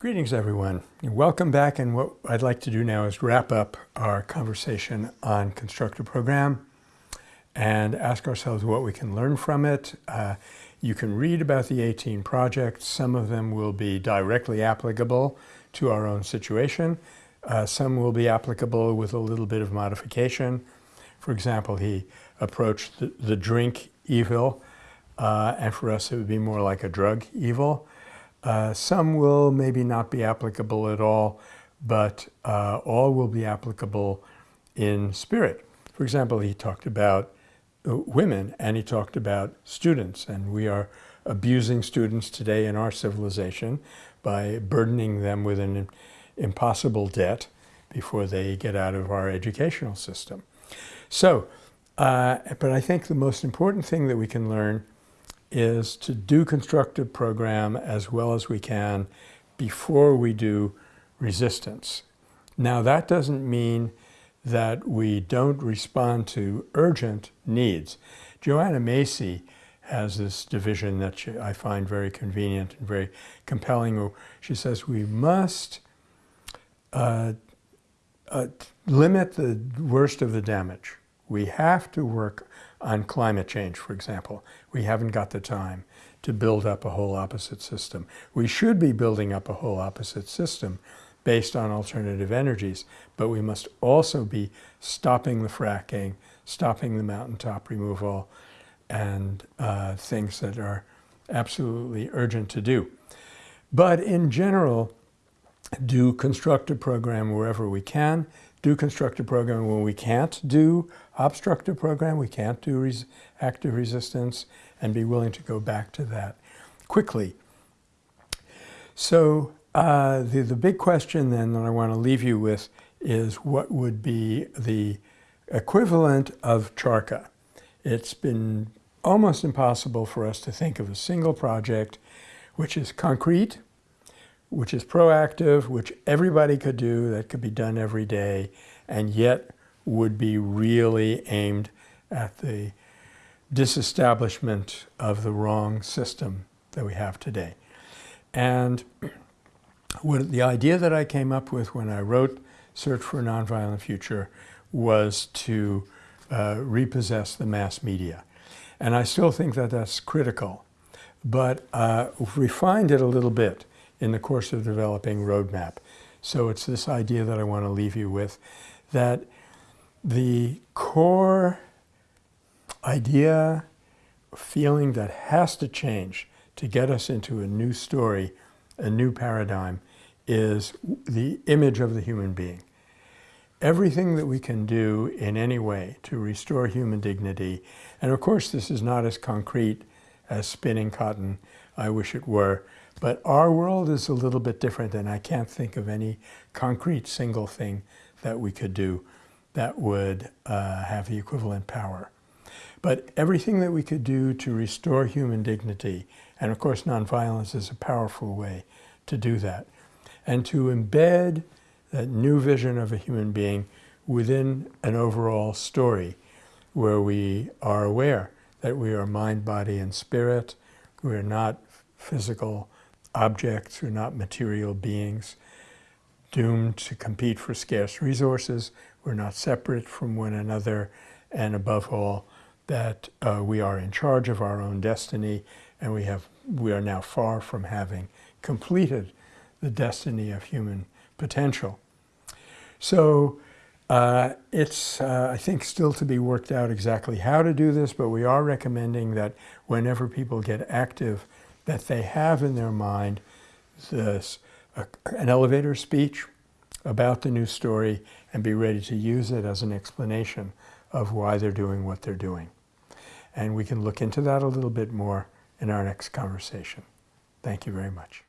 Greetings everyone. Welcome back and what I'd like to do now is wrap up our conversation on Constructive Program and ask ourselves what we can learn from it. Uh, you can read about the 18 projects. Some of them will be directly applicable to our own situation. Uh, some will be applicable with a little bit of modification. For example, he approached the, the drink evil, uh, and for us it would be more like a drug evil. Uh, some will maybe not be applicable at all, but uh, all will be applicable in spirit. For example, he talked about uh, women and he talked about students, and we are abusing students today in our civilization by burdening them with an impossible debt before they get out of our educational system. So, uh, but I think the most important thing that we can learn is to do constructive program as well as we can before we do resistance. Now that doesn't mean that we don't respond to urgent needs. Joanna Macy has this division that she, I find very convenient and very compelling. She says we must uh, uh, limit the worst of the damage. We have to work on climate change, for example. We haven't got the time to build up a whole opposite system. We should be building up a whole opposite system based on alternative energies, but we must also be stopping the fracking, stopping the mountaintop removal, and uh, things that are absolutely urgent to do. But in general, do constructive program wherever we can, do constructive program when we can't do obstructive program, we can't do res active resistance, and be willing to go back to that quickly. So uh, the, the big question then that I want to leave you with is what would be the equivalent of Charkha? It's been almost impossible for us to think of a single project which is concrete, which is proactive, which everybody could do, that could be done every day, and yet would be really aimed at the disestablishment of the wrong system that we have today. And what, the idea that I came up with when I wrote Search for a Nonviolent Future was to uh, repossess the mass media. And I still think that that's critical, but uh, refined it a little bit in the course of developing roadmap. So it's this idea that I want to leave you with, that the core idea, feeling that has to change to get us into a new story, a new paradigm, is the image of the human being. Everything that we can do in any way to restore human dignity, and of course this is not as concrete as spinning cotton, I wish it were, but our world is a little bit different and I can't think of any concrete single thing that we could do that would uh, have the equivalent power. But everything that we could do to restore human dignity, and of course nonviolence is a powerful way to do that, and to embed that new vision of a human being within an overall story where we are aware that we are mind, body, and spirit, we are not physical objects are not material beings doomed to compete for scarce resources. We're not separate from one another. And above all, that uh, we are in charge of our own destiny and we, have, we are now far from having completed the destiny of human potential. So uh, it's, uh, I think, still to be worked out exactly how to do this, but we are recommending that whenever people get active that they have in their mind this, an elevator speech about the new story and be ready to use it as an explanation of why they're doing what they're doing. And we can look into that a little bit more in our next conversation. Thank you very much.